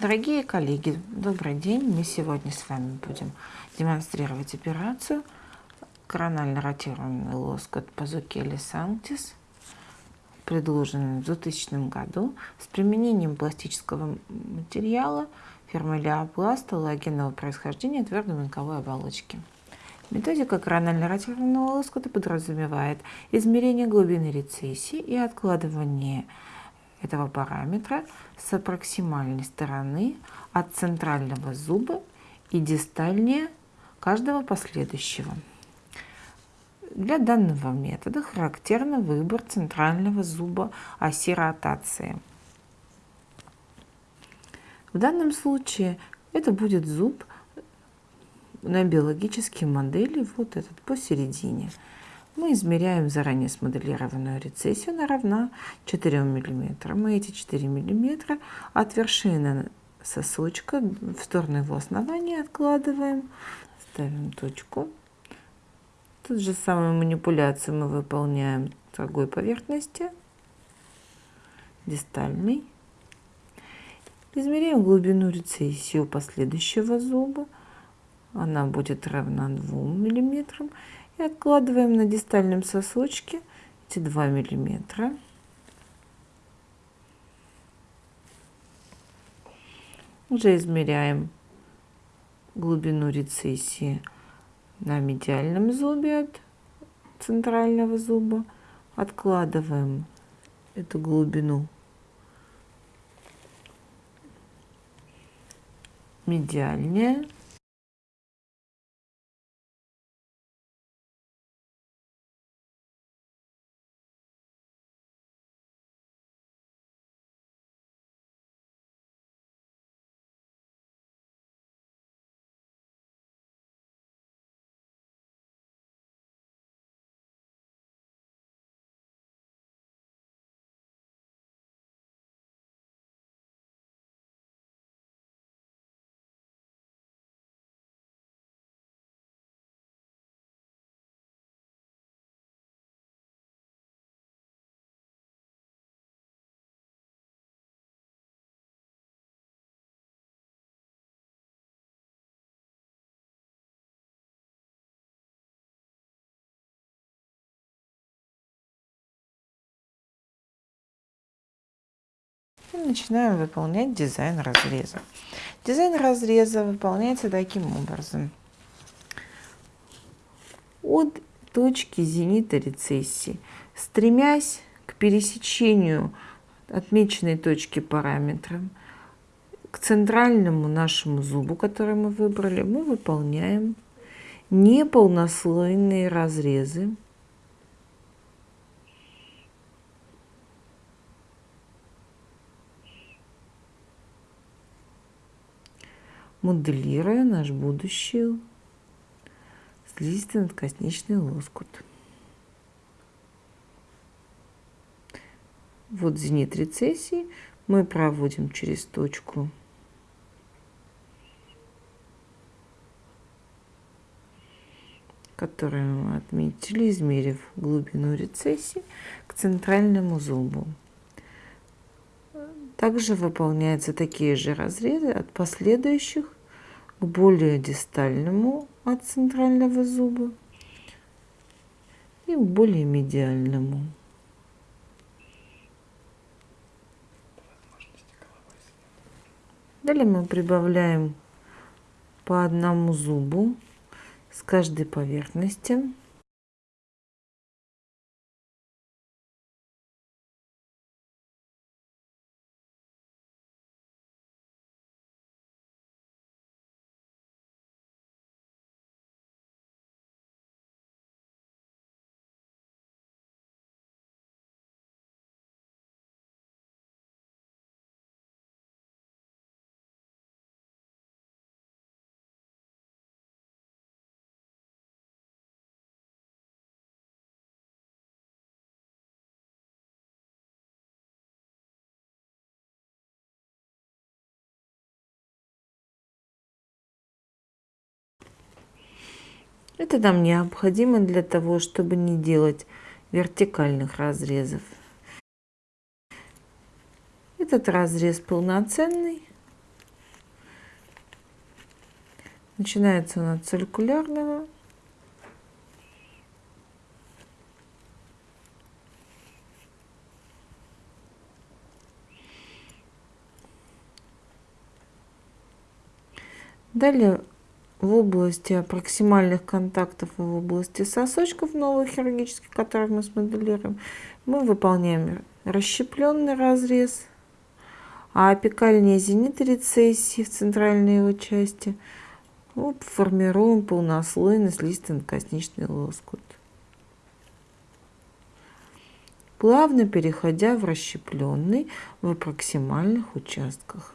Дорогие коллеги, добрый день. Мы сегодня с вами будем демонстрировать операцию коронально ротированный лоскут Пазукели Сантис, предложенный в 2000 году с применением пластического материала фирмы Леопласт лагенного происхождения твердой мелковой оболочки. Методика коронально ротированного лоскута подразумевает измерение глубины рецессии и откладывание этого параметра с проксимальной стороны от центрального зуба и дистальнее каждого последующего. Для данного метода характерен выбор центрального зуба оси ротации. В данном случае это будет зуб на биологической модели, вот этот посередине мы измеряем заранее смоделированную рецессию, она равна 4 мм. Мы эти 4 мм от вершины сосочка в сторону его основания откладываем, ставим точку. Тут же самую манипуляцию мы выполняем другой поверхности, дистальной. Измеряем глубину рецессии у последующего зуба. Она будет равна 2 миллиметрам и откладываем на дистальном сосочке эти 2 миллиметра. Уже измеряем глубину рецессии на медиальном зубе от центрального зуба. Откладываем эту глубину медиальнее. Начинаем выполнять дизайн разреза. Дизайн разреза выполняется таким образом. От точки зенита рецессии, стремясь к пересечению отмеченной точки параметром, к центральному нашему зубу, который мы выбрали, мы выполняем неполнослойные разрезы моделируя наш будущий слизистый надкосничный лоскут. Вот зенит рецессии мы проводим через точку которую мы отметили, измерив глубину рецессии к центральному зубу. Также выполняются такие же разрезы от последующих к более дистальному от центрального зуба и к более медиальному. Далее мы прибавляем по одному зубу с каждой поверхности. Это нам необходимо для того, чтобы не делать вертикальных разрезов. Этот разрез полноценный. Начинается он от циркулярного. Далее в области проксимальных контактов и в области сосочков новых хирургических, которые мы смоделируем, мы выполняем расщепленный разрез, а апикальные зениты рецессии в центральной его части мы формируем полнослойный слизистый лоскут. Плавно переходя в расщепленный в проксимальных участках.